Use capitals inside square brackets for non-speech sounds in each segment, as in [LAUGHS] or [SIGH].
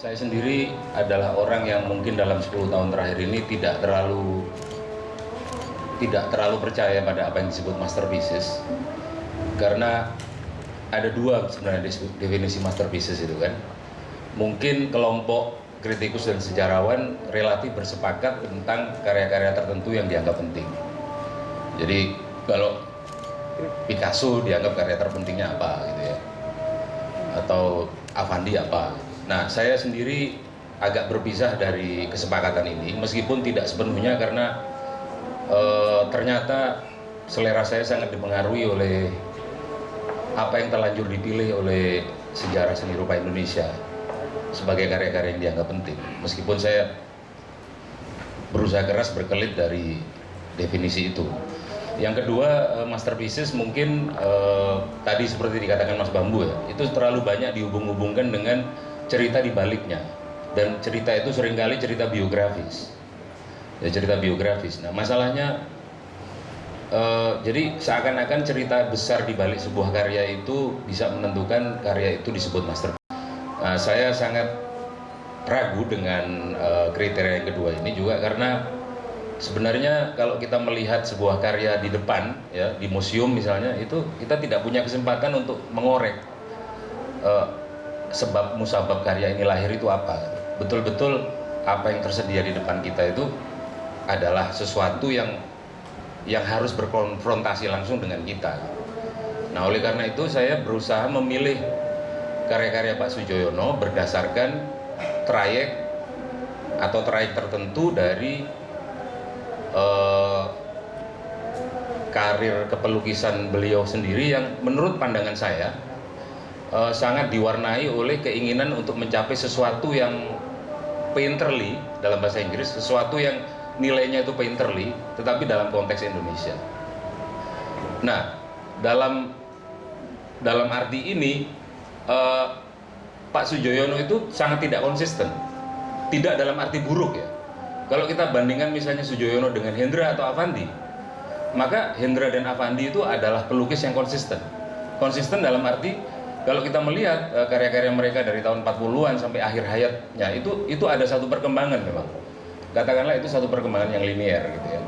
Saya sendiri adalah orang yang mungkin dalam 10 tahun terakhir ini tidak terlalu tidak terlalu percaya pada apa yang disebut masterpieces karena ada dua sebenarnya definisi masterpieces itu kan. Mungkin kelompok kritikus dan sejarawan relatif bersepakat tentang karya-karya tertentu yang dianggap penting. Jadi kalau Picasso dianggap karya terpentingnya apa gitu ya? Atau Avandi apa Nah, saya sendiri agak berpisah dari kesepakatan ini, meskipun tidak sepenuhnya karena e, ternyata selera saya sangat dipengaruhi oleh apa yang terlanjur dipilih oleh sejarah seni rupa Indonesia sebagai karya-karya yang dianggap penting. Meskipun saya berusaha keras berkelit dari definisi itu. Yang kedua, masterpieces mungkin eh, tadi seperti dikatakan Mas Bambu ya, itu terlalu banyak dihubung-hubungkan dengan cerita di baliknya. Dan cerita itu sering kali cerita biografis. Ya cerita biografis. Nah masalahnya uh, jadi seakan-akan cerita besar di balik sebuah karya itu bisa menentukan karya itu disebut master. Nah, saya sangat ragu dengan uh, kriteria yang kedua ini juga karena sebenarnya kalau kita melihat sebuah karya di depan ya di museum misalnya itu kita tidak punya kesempatan untuk mengorek uh, sebab musabab karya ini lahir itu apa? Betul-betul apa yang tersedia di depan kita itu adalah sesuatu yang yang harus berkonfrontasi langsung dengan kita. Nah oleh karena itu saya berusaha memilih karya-karya Pak Sujoyono berdasarkan trayek atau trayek tertentu dari uh, karir kepelukisan beliau sendiri yang menurut pandangan saya uh, sangat diwarnai oleh keinginan untuk mencapai sesuatu yang painterly dalam bahasa Inggris, sesuatu yang nilainya itu painterly, tetapi dalam konteks Indonesia. Nah, dalam dalam arti ini uh, Pak Sujoyono itu sangat tidak konsisten, tidak dalam arti buruk ya. Kalau kita bandingkan misalnya Sujoyono dengan Hendra atau Avandi, maka Hendra dan Avandi itu adalah pelukis yang konsisten. Konsisten dalam arti kalau kita melihat uh, karya-karya mereka dari tahun 40-an sampai akhir hayatnya itu itu ada satu perkembangan memang. Katakanlah itu satu perkembangan yang linier gitu ya.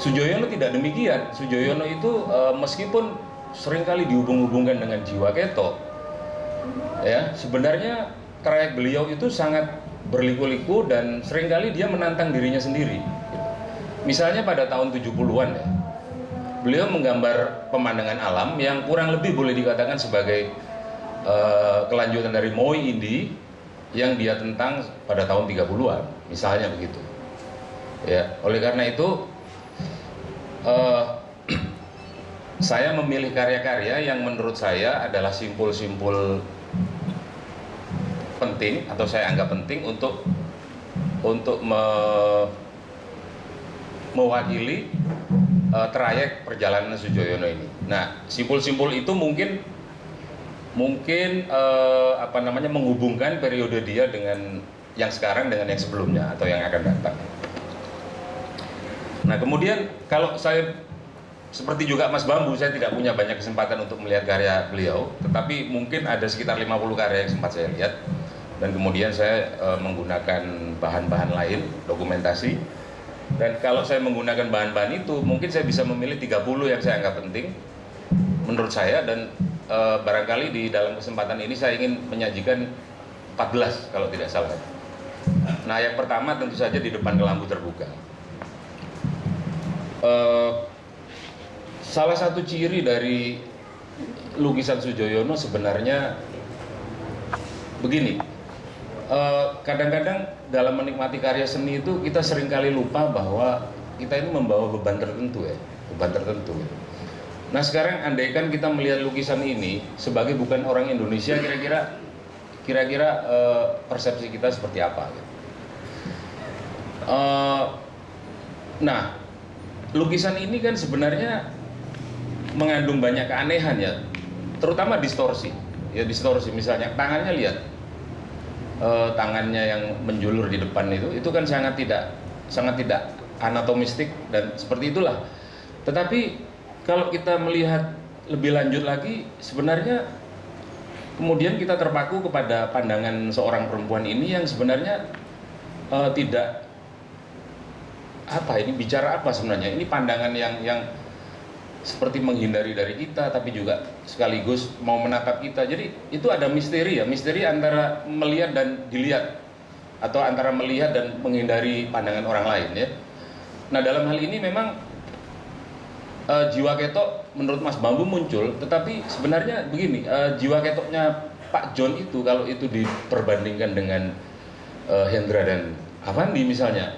Sujoyono tidak demikian. Sujoyono itu uh, meskipun sering kali dihubung-hubungkan dengan jiwa keto ya sebenarnya trayek beliau itu sangat berliku-liku dan sering kali dia menantang dirinya sendiri. Misalnya pada tahun 70-an ya beliau menggambar pemandangan alam yang kurang lebih boleh dikatakan sebagai uh, kelanjutan dari Moi Indi yang dia tentang pada tahun 30-an, misalnya begitu. Ya, oleh karena itu uh, [CLEARS THROAT] saya memilih karya-karya yang menurut saya adalah simpul-simpul penting atau saya anggap penting untuk untuk me, mewakili uh, trayek perjalanan Sujoyono ini. Nah, simpul-simpul itu mungkin mungkin uh, apa namanya menghubungkan periode dia dengan yang sekarang dengan yang sebelumnya atau yang akan datang. Nah, kemudian kalau saya seperti juga Mas Bambu, saya tidak punya banyak kesempatan untuk melihat karya beliau, tetapi mungkin ada sekitar 50 karya yang sempat saya lihat dan kemudian saya uh, menggunakan bahan-bahan lain, dokumentasi dan kalau saya menggunakan bahan-bahan itu, mungkin saya bisa memilih 30 yang saya anggap penting menurut saya dan e, barangkali di dalam kesempatan ini saya ingin menyajikan 14 kalau tidak salah. Nah, yang pertama tentu saja di depan kelambu terbuka. E, salah satu ciri dari lukisan Sujoyono sebenarnya begini kadang-kadang uh, dalam menikmati karya seni itu kita sering kali lupa bahwa kita ini membawa beban tertentu ya, beban tertentu. Nah sekarang andaikan kita melihat lukisan ini sebagai bukan orang Indonesia, kira-kira kira-kira uh, persepsi kita seperti apa? Gitu. Uh, nah, lukisan ini kan sebenarnya mengandung banyak keanehan ya, terutama distorsi. Ya distorsi, misalnya tangannya lihat, uh, tangannya yang menjulur di depan itu itu kan sangat tidak sangat tidak anatomistik dan seperti itulah. Tetapi kalau kita melihat lebih lanjut lagi sebenarnya kemudian kita terpaku kepada pandangan seorang perempuan ini yang sebenarnya uh, tidak apa ini bicara apa sebenarnya ini pandangan yang yang seperti menghindari dari kita tapi juga sekaligus mau menatap kita. Jadi itu ada misteri ya. Misteri antara melihat dan dilihat. Atau antara melihat dan menghindari pandangan orang lain ya. Nah dalam hal ini memang uh, jiwa ketok menurut Mas Bambu muncul tetapi sebenarnya begini uh, jiwa ketoknya Pak John itu kalau itu diperbandingkan dengan uh, Hendra dan Avandi misalnya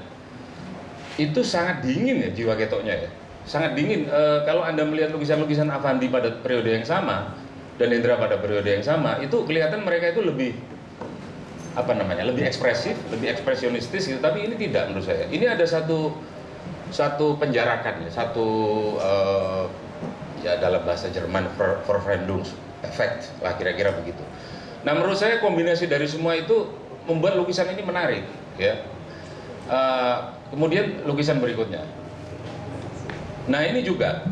itu sangat dingin ya jiwa ketoknya ya sangat dingin. E, kalau anda melihat lukisan-lukisan Avandi pada periode yang sama dan Indra pada periode yang sama itu kelihatan mereka itu lebih apa namanya lebih ekspresif lebih ekspresionistis gitu. Tapi ini tidak menurut saya. Ini ada satu satu penjarakan ya satu uh, ya dalam bahasa Jerman Verfremdungseffekt lah kira-kira begitu. Nah menurut saya kombinasi dari semua itu membuat lukisan ini menarik ya. Uh, Kemudian lukisan berikutnya. Nah ini juga,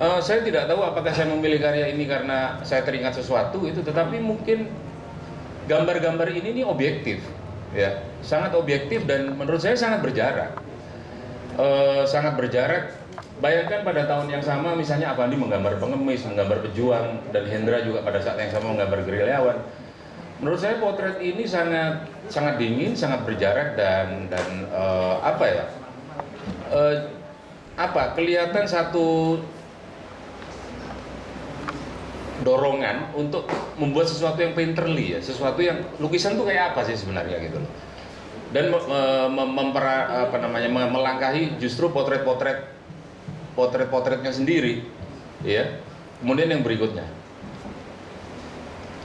uh, saya tidak tahu apakah saya memilih karya ini karena saya teringat sesuatu itu, tetapi mungkin gambar-gambar ini nih objektif, ya, sangat objektif dan menurut saya sangat berjarak, uh, sangat berjarak. Bayangkan pada tahun yang sama, misalnya Avandi menggambar pengemis, menggambar pejuang, dan Hendra juga pada saat yang sama menggambar gerilyawan menurut saya potret ini sangat sangat dingin, sangat berjarak dan dan uh, apa ya? Uh, apa kelihatan satu dorongan untuk membuat sesuatu yang painterly ya, sesuatu yang lukisan tuh kayak apa sih sebenarnya gitu loh. Dan mempera, apa namanya melangkahi justru potret-potret potret-potretnya sendiri ya. Kemudian yang berikutnya.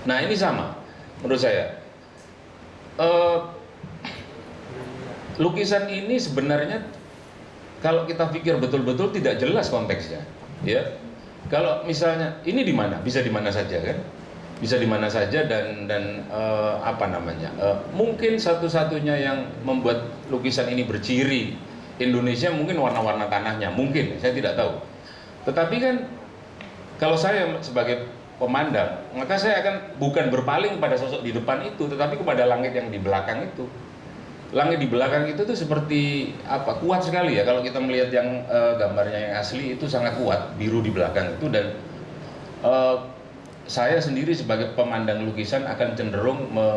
Nah, ini sama menurut saya. Uh, lukisan ini sebenarnya kalau kita pikir betul-betul tidak jelas konteksnya, ya. Kalau misalnya ini di mana, bisa di mana saja kan, bisa di mana saja dan dan uh, apa namanya, uh, mungkin satu-satunya yang membuat lukisan ini berciri Indonesia mungkin warna-warna tanahnya, mungkin saya tidak tahu. Tetapi kan kalau saya sebagai pemandang, maka saya akan bukan berpaling pada sosok di depan itu, tetapi kepada langit yang di belakang itu. Langit di belakang itu tuh seperti apa? Kuat sekali ya kalau kita melihat yang uh, gambarnya yang asli itu sangat kuat, biru di belakang itu dan uh, saya sendiri sebagai pemandang lukisan akan cenderung me,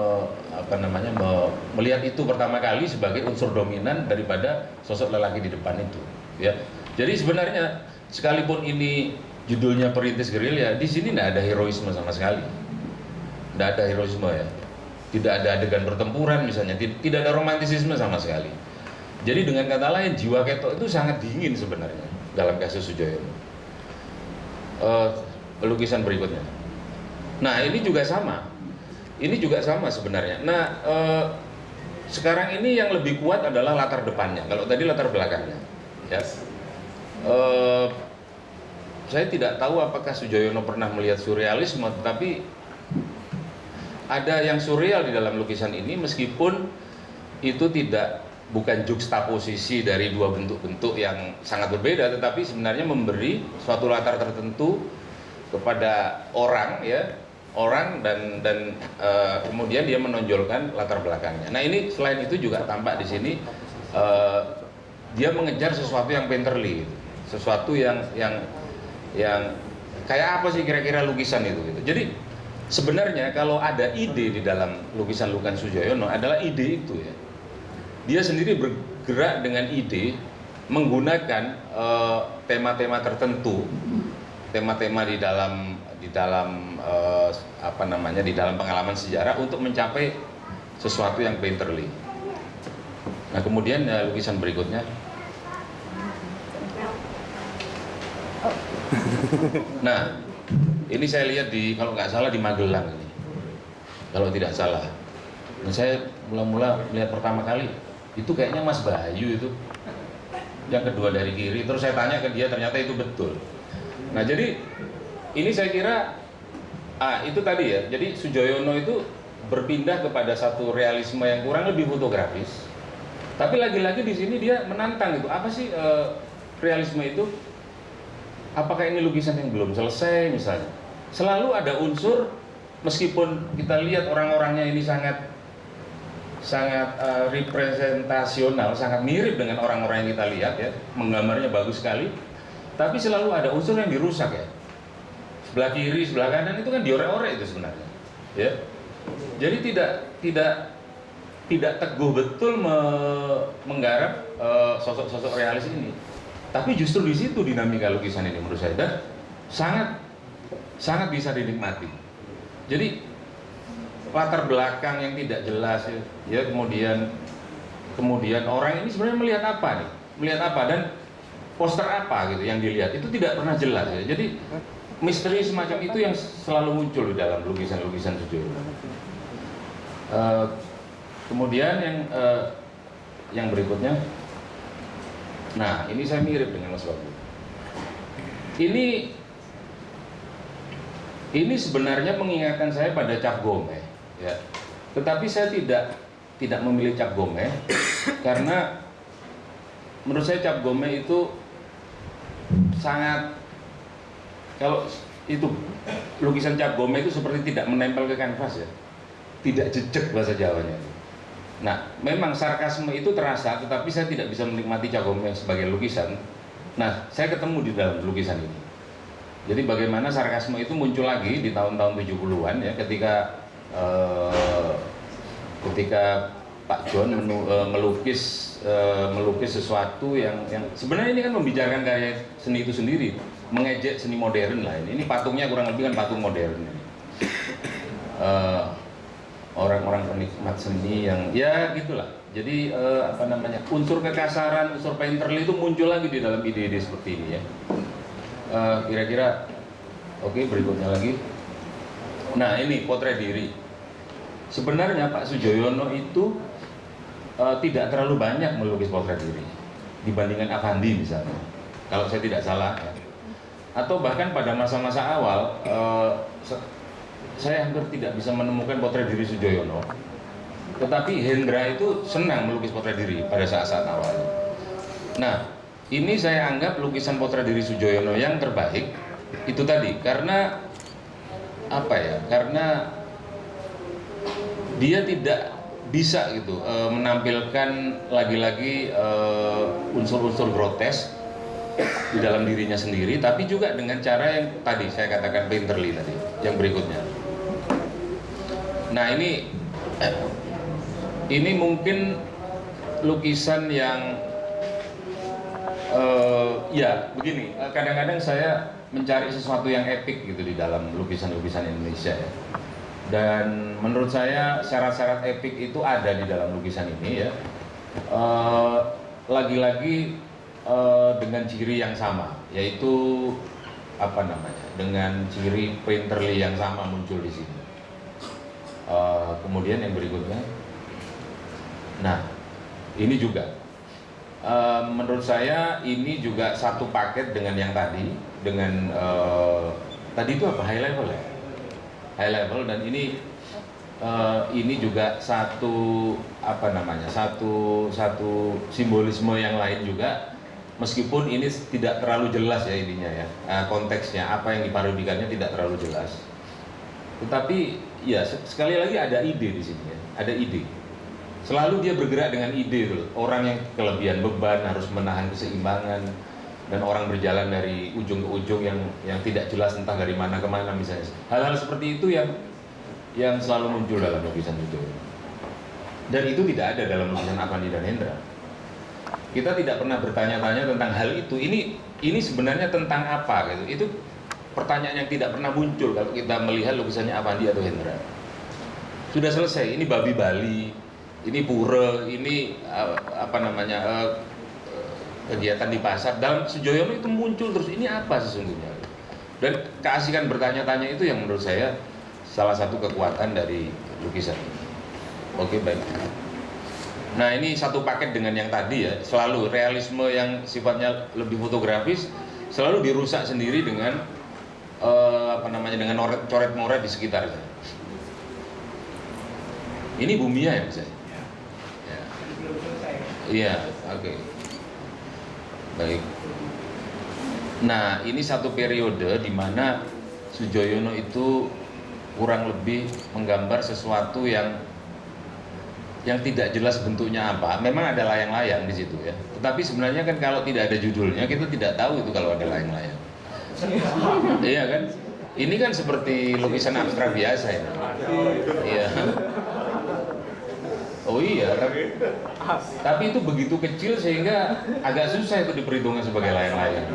apa namanya me, melihat itu pertama kali sebagai unsur dominan daripada sosok lelaki di depan itu ya jadi sebenarnya sekalipun ini judulnya perintis gerilya, di sini tidak ada heroisme sama sekali. Tidak ada heroisme ya. Tidak ada adegan pertempuran misalnya, tidak ada romantisisme sama sekali. Jadi dengan kata lain, jiwa ketok itu sangat dingin sebenarnya dalam kasus Sujoyono. Uh, lukisan berikutnya. Nah ini juga sama. Ini juga sama sebenarnya. Nah uh, sekarang ini yang lebih kuat adalah latar depannya. Kalau tadi latar belakangnya. Ya. Uh, saya tidak tahu apakah Sujoyono pernah melihat surrealisme, tetapi ada yang surreal di dalam lukisan ini meskipun itu tidak bukan juxtaposisi dari dua bentuk-bentuk yang sangat berbeda, tetapi sebenarnya memberi suatu latar tertentu kepada orang ya orang dan dan e, kemudian dia menonjolkan latar belakangnya. Nah ini selain itu juga tampak di sini e, dia mengejar sesuatu yang painterly, sesuatu yang yang yang kayak apa sih kira-kira lukisan itu gitu. Jadi sebenarnya kalau ada ide di dalam lukisan Lukan Sujoyono adalah ide itu ya. Dia sendiri bergerak dengan ide menggunakan eh, tema-tema uh, tertentu, tema-tema di dalam di dalam uh, apa namanya di dalam pengalaman sejarah untuk mencapai sesuatu yang painterly. Nah kemudian ya, lukisan berikutnya [LAUGHS] nah, ini saya lihat di kalau nggak salah di Magelang ini. Kalau tidak salah. Dan saya mula-mula melihat pertama kali itu kayaknya Mas Bayu itu. Yang kedua dari kiri. Terus saya tanya ke dia ternyata itu betul. Nah jadi ini saya kira ah itu tadi ya. Jadi Sujoyono itu berpindah kepada satu realisme yang kurang lebih fotografis. Tapi lagi-lagi di sini dia menantang itu apa sih uh, realisme itu apakah ini lukisan yang belum selesai misalnya selalu ada unsur meskipun kita lihat orang-orangnya ini sangat sangat uh, representasional, sangat mirip dengan orang-orang yang kita lihat ya, menggambarnya bagus sekali. Tapi selalu ada unsur yang dirusak ya. Sebelah kiri, sebelah kanan itu kan diorek-orek itu sebenarnya. Ya. Jadi tidak tidak tidak teguh betul me, menggarap uh, sosok-sosok realis ini. Tapi justru di situ dinamika lukisan ini menurut saya dan sangat sangat bisa dinikmati. Jadi latar belakang yang tidak jelas ya, ya kemudian kemudian orang ini sebenarnya melihat apa nih? Melihat apa dan poster apa gitu yang dilihat? Itu tidak pernah jelas ya. Jadi misteri semacam itu yang selalu muncul di dalam lukisan-lukisan Sujoyo uh, kemudian yang uh, yang berikutnya nah ini saya mirip dengan Mas Babu ini ini sebenarnya mengingatkan saya pada Cap Gomez ya. Tetapi saya tidak tidak memilih cap gome [COUGHS] karena menurut saya cap gome itu sangat kalau itu lukisan cap gome itu seperti tidak menempel ke kanvas ya. Tidak jejak bahasa Jawanya nah memang sarkasme itu terasa tetapi saya tidak bisa menikmati cap gome sebagai lukisan nah saya ketemu di dalam lukisan ini jadi bagaimana sarkasme itu muncul lagi di tahun-tahun 70-an ya ketika Eh, ketika Pak John uh, melukis uh, melukis sesuatu yang yang sebenarnya ini kan membicarakan karya seni itu sendiri, mengejek seni modern lah ini. Ini patungnya kurang lebih kan patung modern. Orang-orang penikmat seni yang ya gitulah. Jadi uh, apa namanya unsur kekasaran, unsur painterly itu muncul lagi di dalam ide-ide seperti ini ya. Kira-kira uh, oke okay, berikutnya lagi. Nah ini potret diri sebenarnya Pak Sujoyono itu uh, tidak terlalu banyak melukis potret diri dibandingkan Avandi misalnya kalau saya tidak salah ya. atau bahkan pada masa-masa awal uh, saya hampir tidak bisa menemukan potret diri Sujoyono tetapi Hendra itu senang melukis potret diri pada saat-saat awal. Nah ini saya anggap lukisan potret diri Sujoyono yang terbaik itu tadi. Karena apa ya karena dia tidak bisa gitu e, menampilkan lagi-lagi eh, unsur-unsur grotes di dalam dirinya sendiri tapi juga dengan cara yang tadi saya katakan painterly tadi yang berikutnya nah ini eh, ini mungkin lukisan yang uh, ya begini. Kadang-kadang saya mencari sesuatu yang epic gitu di dalam lukisan-lukisan Indonesia ya. Dan menurut saya syarat-syarat epik itu ada di dalam lukisan ini ya. Eh, lagi-lagi uh, uh, dengan ciri yang sama yaitu apa namanya dengan ciri painterly yang sama muncul di sini uh, kemudian yang berikutnya. Nah ini juga. Uh, menurut saya ini juga satu paket dengan yang tadi dengan uh, tadi itu apa? High level ya? High level dan ini uh, ini juga satu apa namanya satu satu simbolisme yang lain juga. Meskipun ini tidak terlalu jelas ya ininya ya. Konteksnya apa yang diparodikannya tidak terlalu jelas. Tetapi ya sekali lagi ada ide di sini ya ada ide. Selalu dia bergerak dengan ide tuh orang yang kelebihan beban harus menahan keseimbangan dan orang berjalan dari ujung ke ujung yang yang tidak jelas entah dari mana ke mana misalnya. Hal-hal seperti itu yang yang selalu muncul dalam lukisan itu. Dan itu tidak ada dalam lukisan Avandi dan Hendra. Kita tidak pernah bertanya-tanya tentang hal itu. Ini ini sebenarnya tentang apa gitu. Itu pertanyaan yang tidak pernah muncul kalau kita melihat lukisannya Avandi atau Hendra. Sudah selesai ini babi Bali ini pura ini apa namanya eh, kegiatan di pasar. Dalam Sujoyono itu muncul terus ini apa sesungguhnya? Dan keasikan bertanya-tanya itu yang menurut saya salah satu kekuatan dari lukisan oke baik. Nah ini satu paket dengan yang tadi ya selalu realisme yang sifatnya lebih fotografis selalu dirusak sendiri dengan apa namanya dengan coret-moret di sekitarnya ini bumi ya misalnya ya. iya oke okay. Baik. Nah, ini satu periode di mana Sujoyono itu kurang lebih menggambar sesuatu yang yang tidak jelas bentuknya apa. Memang ada layang-layang di situ ya. Tetapi sebenarnya kan kalau tidak ada judulnya kita tidak tahu itu kalau ada layang-layang. iya kan? Ini kan seperti lukisan abstrak biasa ya. Iya. Oh iya, tapi, tapi itu begitu kecil sehingga agak susah itu diperhitungkan sebagai layang-layang.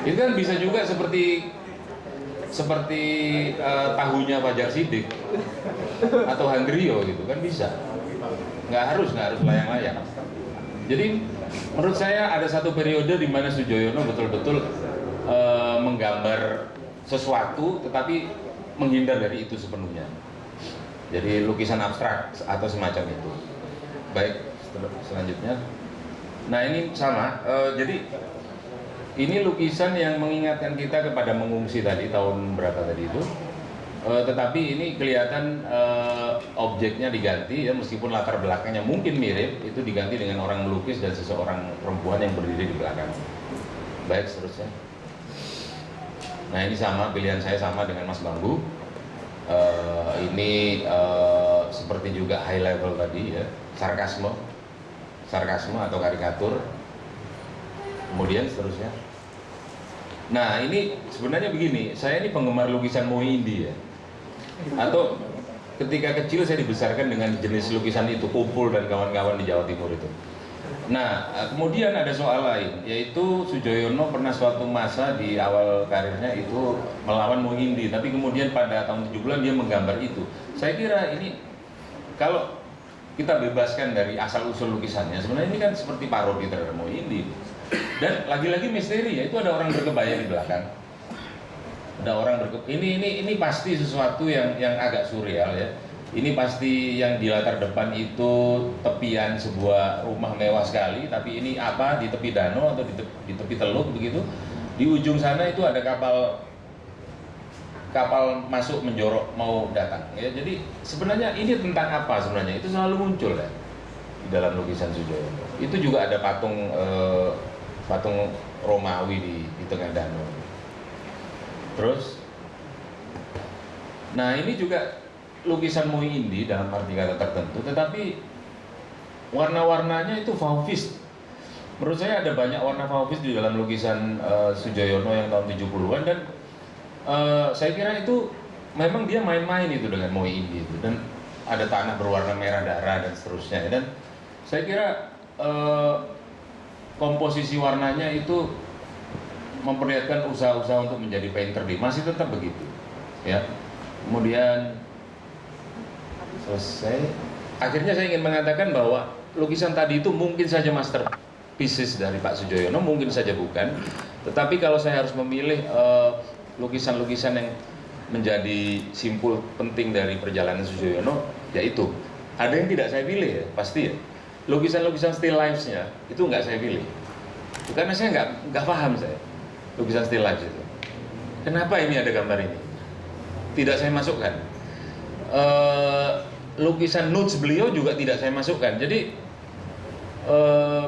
Itu kan bisa juga seperti seperti uh, tahunya Fajar Sidik atau Handrio gitu kan bisa. Nggak harus, nggak harus layang-layang. Jadi menurut saya ada satu periode di mana Sujoyono betul-betul uh, menggambar sesuatu tetapi menghindar dari itu sepenuhnya. Jadi lukisan abstrak atau semacam itu. Baik selanjutnya. Nah ini sama uh, jadi ini lukisan yang mengingatkan kita kepada mengungsi tadi tahun berapa tadi itu. Uh, tetapi ini kelihatan uh, objeknya diganti ya meskipun latar belakangnya mungkin mirip itu diganti dengan orang melukis dan seseorang perempuan yang berdiri di belakang. Baik seterusnya nah ini sama pilihan saya sama dengan Mas Bambu. Uh, ini uh, seperti juga high level tadi ya sarkasme. Sarkasme atau karikatur. Kemudian seterusnya. Nah ini sebenarnya begini saya ini penggemar lukisan Moi Indi ya. Atau ketika kecil saya dibesarkan dengan jenis lukisan itu kumpul dan kawan-kawan di Jawa Timur itu Nah, kemudian ada soal lain, yaitu Sujoyono pernah suatu masa di awal karirnya itu melawan Muhindi, tapi kemudian pada tahun 70-an dia menggambar itu. Saya kira ini kalau kita bebaskan dari asal usul lukisannya, sebenarnya ini kan seperti parodi terhadap Muhindi. Dan lagi-lagi misteri ya, itu ada orang berkebaya di belakang. Ada orang berke ini ini ini pasti sesuatu yang yang agak surreal ya ini pasti yang di latar depan itu tepian sebuah rumah mewah sekali, tapi ini apa di tepi danau atau di tepi, teluk begitu. Di ujung sana itu ada kapal kapal masuk menjorok mau datang. Ya, jadi sebenarnya ini tentang apa sebenarnya? Itu selalu muncul ya di dalam lukisan Sujoyo. Itu juga ada patung eh, patung Romawi di, di tengah danau. Terus, nah ini juga lukisan Moi Indi dalam arti kata tertentu, tetapi warna-warnanya itu Faufis. Menurut saya ada banyak warna Faufis di dalam lukisan uh, Sujoyono yang tahun 70-an dan uh, saya kira itu memang dia main-main itu dengan Moi Indi itu dan ada tanah berwarna merah darah dan seterusnya dan saya kira uh, komposisi warnanya itu memperlihatkan usaha-usaha untuk menjadi painter di masih tetap begitu ya kemudian selesai. Akhirnya saya ingin mengatakan bahwa lukisan tadi itu mungkin saja masterpieces dari Pak Sujoyono mungkin saja bukan. Tetapi kalau saya harus memilih eh, lukisan-lukisan uh, yang menjadi simpul penting dari perjalanan Sujoyono yaitu ada yang tidak saya pilih ya pasti ya. Lukisan-lukisan still lifes-nya itu nggak saya pilih. Karena saya nggak nggak paham saya lukisan still lives itu. Kenapa ini ada gambar ini? Tidak saya masukkan. Uh, lukisan notes beliau juga tidak saya masukkan. Jadi uh,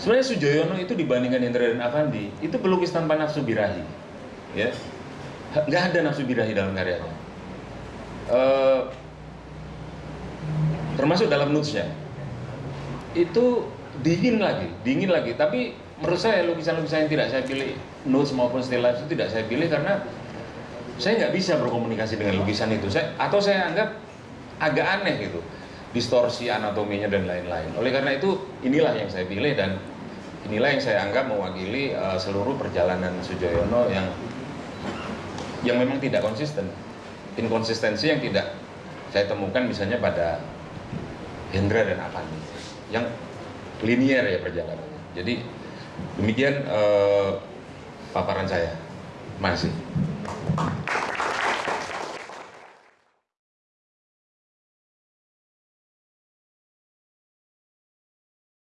sebenarnya Sujoyono itu dibandingkan Indra dan Avandi itu pelukis tanpa nafsu birahi, ya nggak ada nafsu birahi dalam karyanya. Uh, termasuk dalam notesnya itu dingin lagi, dingin lagi. Tapi menurut saya lukisan-lukisan yang tidak saya pilih notes maupun still life itu tidak saya pilih karena saya nggak bisa berkomunikasi dengan lukisan itu. Saya atau saya anggap agak aneh gitu. Distorsi anatominya dan lain-lain. Oleh karena itu inilah yang saya pilih dan inilah yang saya anggap mewakili uh, seluruh perjalanan Sujoyono yang yang memang tidak konsisten. Inkonsistensi yang tidak saya temukan misalnya pada Hendra dan Avandi yang linier ya perjalanannya. Jadi demikian uh, paparan saya. Masih